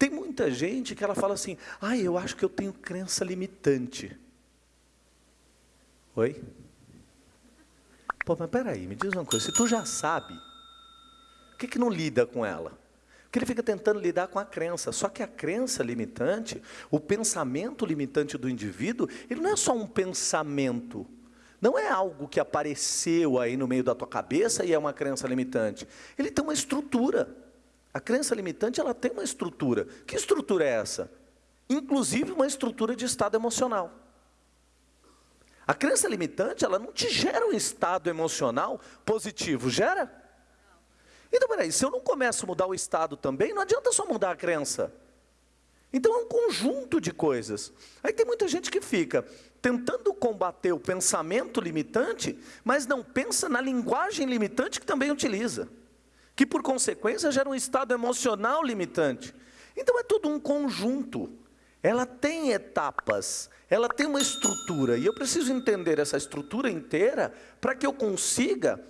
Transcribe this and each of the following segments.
Tem muita gente que ela fala assim, ah, eu acho que eu tenho crença limitante. Oi? Pô, mas peraí, me diz uma coisa, se tu já sabe, por que, que não lida com ela? Porque ele fica tentando lidar com a crença. Só que a crença limitante, o pensamento limitante do indivíduo, ele não é só um pensamento. Não é algo que apareceu aí no meio da tua cabeça e é uma crença limitante. Ele tem uma estrutura. A crença limitante, ela tem uma estrutura. Que estrutura é essa? Inclusive uma estrutura de estado emocional. A crença limitante, ela não te gera um estado emocional positivo, gera? Então, peraí, se eu não começo a mudar o estado também, não adianta só mudar a crença. Então é um conjunto de coisas. Aí tem muita gente que fica tentando combater o pensamento limitante, mas não pensa na linguagem limitante que também utiliza. Que por consequência gera um estado emocional limitante. Então é todo um conjunto. Ela tem etapas, ela tem uma estrutura, e eu preciso entender essa estrutura inteira para que eu consiga,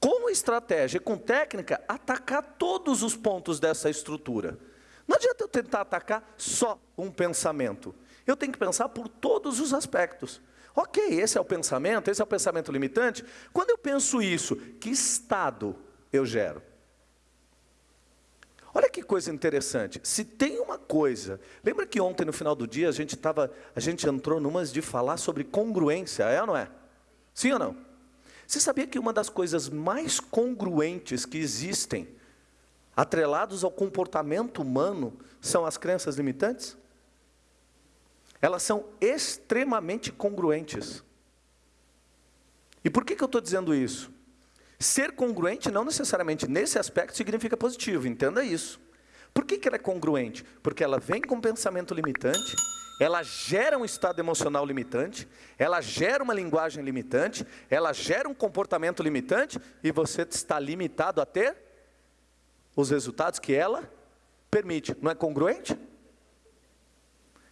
com estratégia e com técnica, atacar todos os pontos dessa estrutura. Não adianta eu tentar atacar só um pensamento. Eu tenho que pensar por todos os aspectos. Ok, esse é o pensamento, esse é o pensamento limitante. Quando eu penso isso, que estado eu gero? Olha que coisa interessante. Se tem uma coisa, lembra que ontem no final do dia a gente tava, a gente entrou numas de falar sobre congruência, é ou não é? Sim ou não? Você sabia que uma das coisas mais congruentes que existem atrelados ao comportamento humano são as crenças limitantes? Elas são extremamente congruentes. E por que, que eu estou dizendo isso? Ser congruente não necessariamente nesse aspecto significa positivo, entenda isso. Por que, que ela é congruente? Porque ela vem com um pensamento limitante, ela gera um estado emocional limitante, ela gera uma linguagem limitante, ela gera um comportamento limitante, e você está limitado a ter os resultados que ela permite. Não é congruente?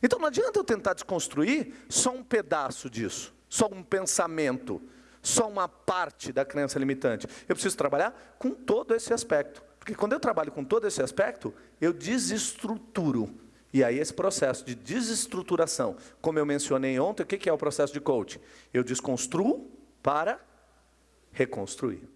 Então não adianta eu tentar desconstruir só um pedaço disso, só um pensamento, só uma parte da crença limitante. Eu preciso trabalhar com todo esse aspecto. Porque quando eu trabalho com todo esse aspecto, eu desestruturo. E aí esse processo de desestruturação, como eu mencionei ontem, o que é o processo de coaching? Eu desconstruo para reconstruir.